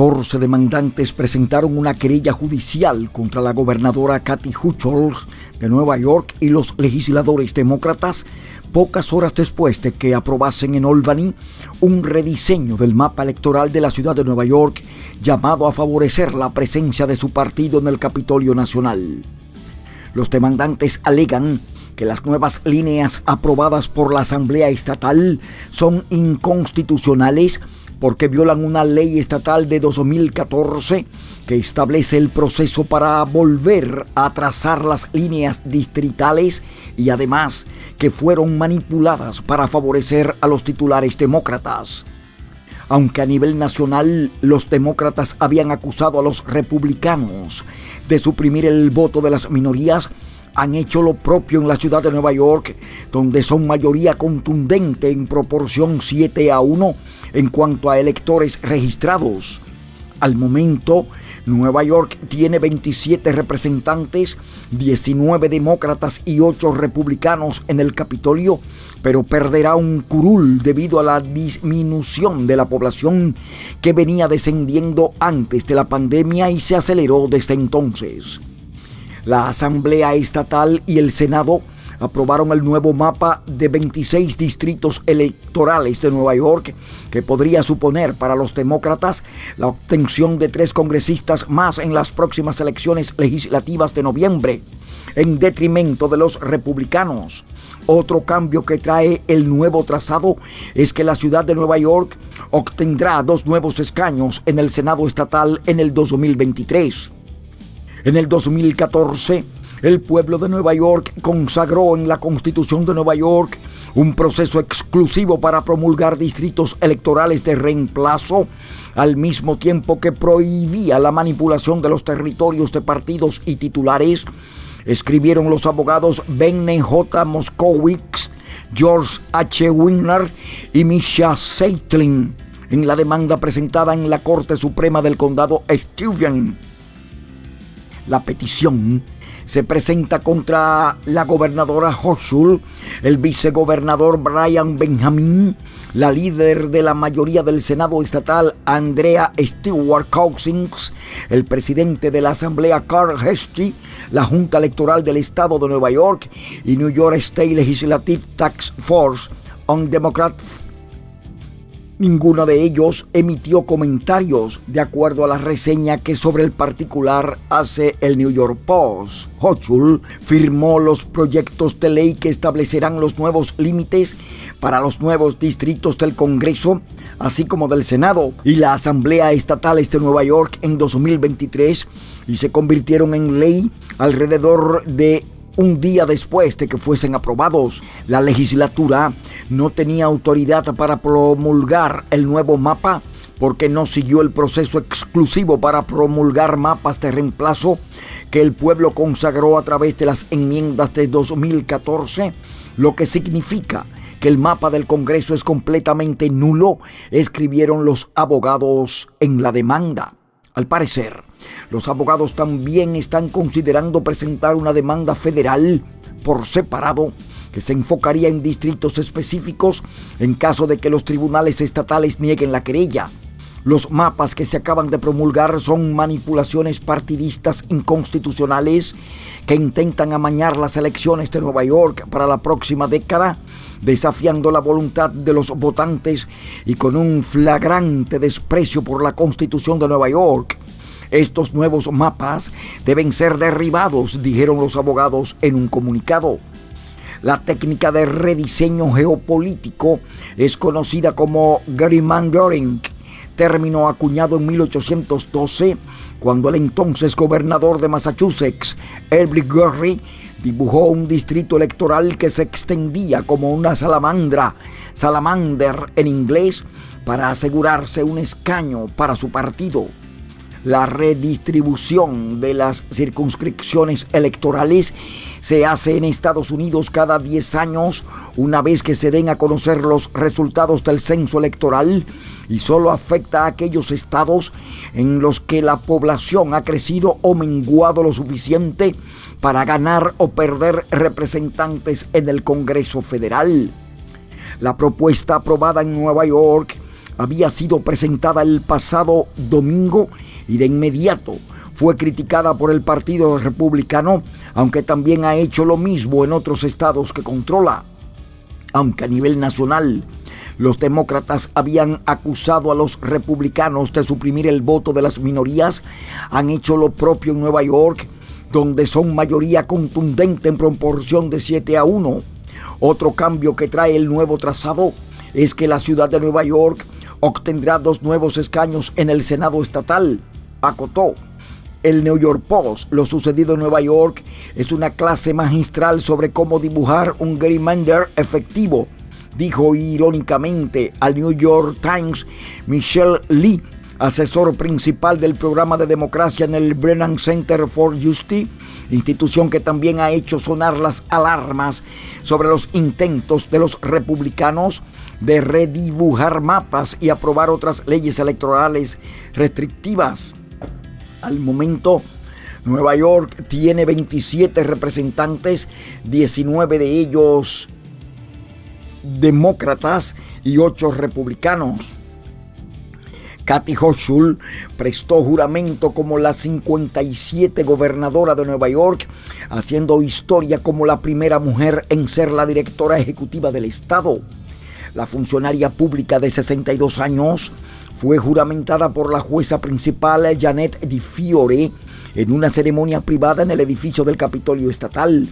14 demandantes presentaron una querella judicial contra la gobernadora Kathy Hochul de Nueva York y los legisladores demócratas pocas horas después de que aprobasen en Albany un rediseño del mapa electoral de la ciudad de Nueva York llamado a favorecer la presencia de su partido en el Capitolio Nacional. Los demandantes alegan que las nuevas líneas aprobadas por la Asamblea Estatal son inconstitucionales porque violan una ley estatal de 2014 que establece el proceso para volver a trazar las líneas distritales y además que fueron manipuladas para favorecer a los titulares demócratas. Aunque a nivel nacional los demócratas habían acusado a los republicanos de suprimir el voto de las minorías, han hecho lo propio en la ciudad de Nueva York, donde son mayoría contundente en proporción 7 a 1 en cuanto a electores registrados. Al momento, Nueva York tiene 27 representantes, 19 demócratas y 8 republicanos en el Capitolio, pero perderá un curul debido a la disminución de la población que venía descendiendo antes de la pandemia y se aceleró desde entonces. La Asamblea Estatal y el Senado aprobaron el nuevo mapa de 26 distritos electorales de Nueva York que podría suponer para los demócratas la obtención de tres congresistas más en las próximas elecciones legislativas de noviembre, en detrimento de los republicanos. Otro cambio que trae el nuevo trazado es que la ciudad de Nueva York obtendrá dos nuevos escaños en el Senado estatal en el 2023. En el 2014, el pueblo de Nueva York consagró en la Constitución de Nueva York un proceso exclusivo para promulgar distritos electorales de reemplazo, al mismo tiempo que prohibía la manipulación de los territorios de partidos y titulares, escribieron los abogados Benne J. Moskowitz, George H. Wigner y Misha Seitlin en la demanda presentada en la Corte Suprema del Condado Steuben. La petición se presenta contra la gobernadora Hochul, el vicegobernador Brian Benjamin, la líder de la mayoría del Senado estatal Andrea Stewart Cousins, el presidente de la Asamblea Carl Hesty, la Junta Electoral del Estado de Nueva York y New York State Legislative Tax Force on Democrat Ninguno de ellos emitió comentarios de acuerdo a la reseña que sobre el particular hace el New York Post. Hochul firmó los proyectos de ley que establecerán los nuevos límites para los nuevos distritos del Congreso, así como del Senado y la Asamblea Estatales de Nueva York en 2023 y se convirtieron en ley alrededor de un día después de que fuesen aprobados. La legislatura no tenía autoridad para promulgar el nuevo mapa porque no siguió el proceso exclusivo para promulgar mapas de reemplazo que el pueblo consagró a través de las enmiendas de 2014, lo que significa que el mapa del Congreso es completamente nulo, escribieron los abogados en la demanda. Al parecer, los abogados también están considerando presentar una demanda federal por separado que se enfocaría en distritos específicos en caso de que los tribunales estatales nieguen la querella. Los mapas que se acaban de promulgar son manipulaciones partidistas inconstitucionales que intentan amañar las elecciones de Nueva York para la próxima década, desafiando la voluntad de los votantes y con un flagrante desprecio por la Constitución de Nueva York. Estos nuevos mapas deben ser derribados, dijeron los abogados en un comunicado. La técnica de rediseño geopolítico es conocida como gerrymandering, término acuñado en 1812 cuando el entonces gobernador de Massachusetts, Elbridge Gerry, dibujó un distrito electoral que se extendía como una salamandra, salamander en inglés, para asegurarse un escaño para su partido la redistribución de las circunscripciones electorales se hace en Estados Unidos cada 10 años, una vez que se den a conocer los resultados del censo electoral, y solo afecta a aquellos estados en los que la población ha crecido o menguado lo suficiente para ganar o perder representantes en el Congreso Federal. La propuesta aprobada en Nueva York había sido presentada el pasado domingo y de inmediato fue criticada por el Partido Republicano, aunque también ha hecho lo mismo en otros estados que controla. Aunque a nivel nacional los demócratas habían acusado a los republicanos de suprimir el voto de las minorías, han hecho lo propio en Nueva York, donde son mayoría contundente en proporción de 7 a 1. Otro cambio que trae el nuevo trazado es que la ciudad de Nueva York obtendrá dos nuevos escaños en el Senado estatal, acotó. El New York Post, lo sucedido en Nueva York, es una clase magistral sobre cómo dibujar un gerrymander efectivo dijo irónicamente al New York Times Michelle Lee, asesor principal del programa de democracia en el Brennan Center for Justice, institución que también ha hecho sonar las alarmas sobre los intentos de los republicanos de redibujar mapas y aprobar otras leyes electorales restrictivas. Al momento, Nueva York tiene 27 representantes, 19 de ellos demócratas y ocho republicanos. Kathy Hochul prestó juramento como la 57 gobernadora de Nueva York, haciendo historia como la primera mujer en ser la directora ejecutiva del estado. La funcionaria pública de 62 años fue juramentada por la jueza principal Janet Di Fiore en una ceremonia privada en el edificio del Capitolio Estatal.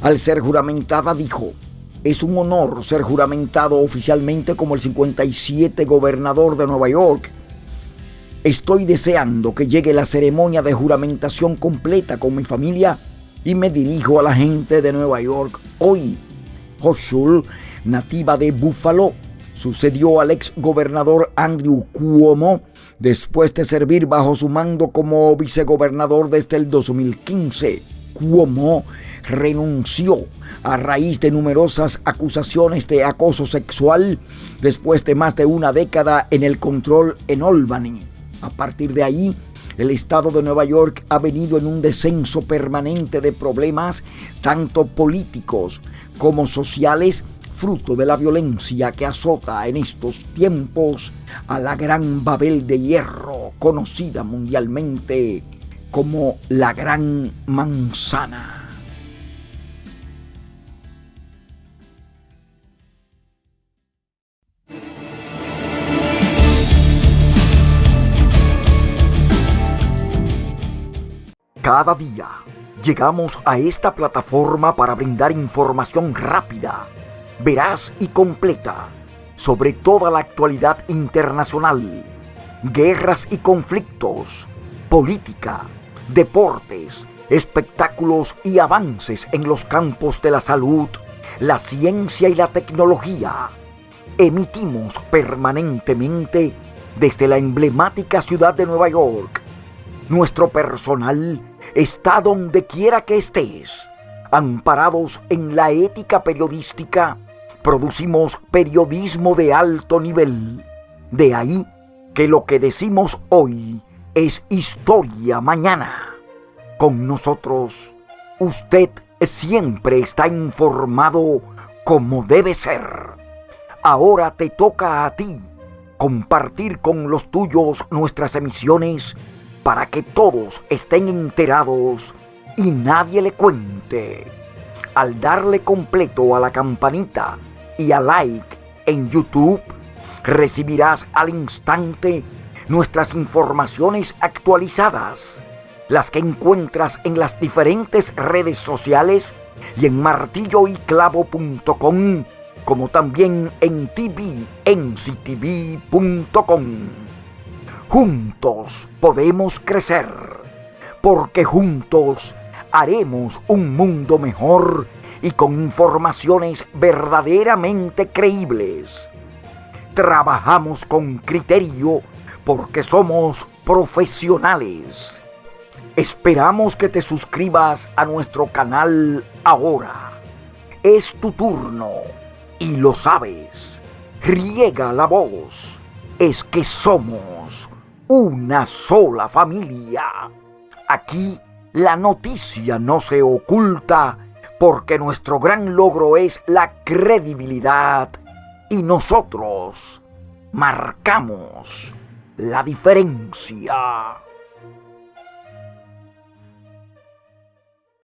Al ser juramentada dijo, es un honor ser juramentado oficialmente como el 57 gobernador de Nueva York. Estoy deseando que llegue la ceremonia de juramentación completa con mi familia y me dirijo a la gente de Nueva York hoy. Hochul, nativa de Buffalo, sucedió al ex gobernador Andrew Cuomo después de servir bajo su mando como vicegobernador desde el 2015. Cuomo renunció a raíz de numerosas acusaciones de acoso sexual después de más de una década en el control en Albany. A partir de ahí, el estado de Nueva York ha venido en un descenso permanente de problemas, tanto políticos como sociales, fruto de la violencia que azota en estos tiempos a la gran Babel de Hierro, conocida mundialmente como la Gran Manzana. Cada día llegamos a esta plataforma para brindar información rápida, veraz y completa sobre toda la actualidad internacional, guerras y conflictos, política, deportes, espectáculos y avances en los campos de la salud, la ciencia y la tecnología. Emitimos permanentemente desde la emblemática ciudad de Nueva York. Nuestro personal está donde quiera que estés. Amparados en la ética periodística, producimos periodismo de alto nivel. De ahí que lo que decimos hoy es historia mañana. Con nosotros, usted siempre está informado como debe ser. Ahora te toca a ti compartir con los tuyos nuestras emisiones para que todos estén enterados y nadie le cuente. Al darle completo a la campanita y a like en YouTube, recibirás al instante nuestras informaciones actualizadas, las que encuentras en las diferentes redes sociales y en martilloyclavo.com, como también en tvnctv.com. Juntos podemos crecer, porque juntos haremos un mundo mejor y con informaciones verdaderamente creíbles. Trabajamos con criterio porque somos profesionales. Esperamos que te suscribas a nuestro canal ahora. Es tu turno y lo sabes. Riega la voz. Es que somos una sola familia. Aquí la noticia no se oculta porque nuestro gran logro es la credibilidad y nosotros marcamos la diferencia.